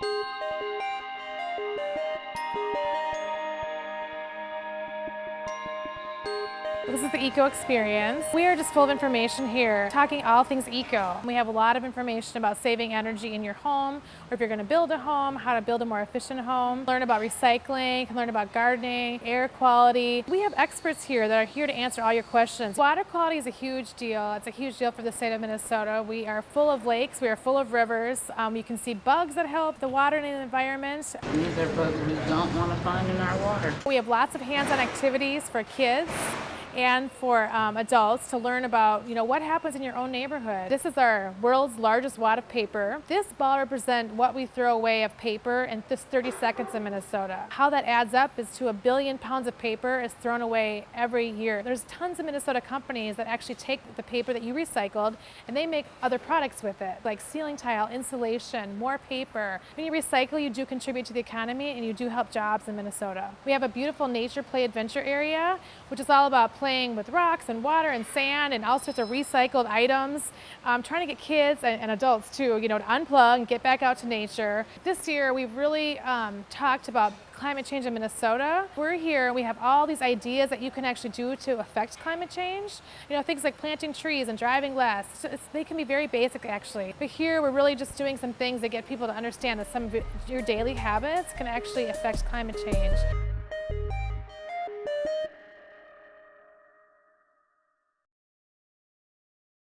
Thank you. This is the Eco Experience. We are just full of information here, talking all things eco. We have a lot of information about saving energy in your home, or if you're going to build a home, how to build a more efficient home, learn about recycling, learn about gardening, air quality. We have experts here that are here to answer all your questions. Water quality is a huge deal. It's a huge deal for the state of Minnesota. We are full of lakes, we are full of rivers. Um, you can see bugs that help the water and the environment. These are bugs we don't want to find in our water. We have lots of hands-on activities for kids and for um, adults to learn about, you know, what happens in your own neighborhood. This is our world's largest wad of paper. This ball represents what we throw away of paper in this 30 seconds in Minnesota. How that adds up is to a billion pounds of paper is thrown away every year. There's tons of Minnesota companies that actually take the paper that you recycled and they make other products with it, like ceiling tile, insulation, more paper. When you recycle, you do contribute to the economy and you do help jobs in Minnesota. We have a beautiful nature play adventure area, which is all about playing with rocks and water and sand and all sorts of recycled items, um, trying to get kids and, and, adults too, you know, to unplug and get back out to nature. This year we've really um, talked about climate change in Minnesota. We're here and we have all these ideas that you can actually do to affect climate change. You know, things like planting trees and driving less. So they can be very basic actually. But here we're really just doing some things that get people to understand that some of your daily habits can actually affect climate change.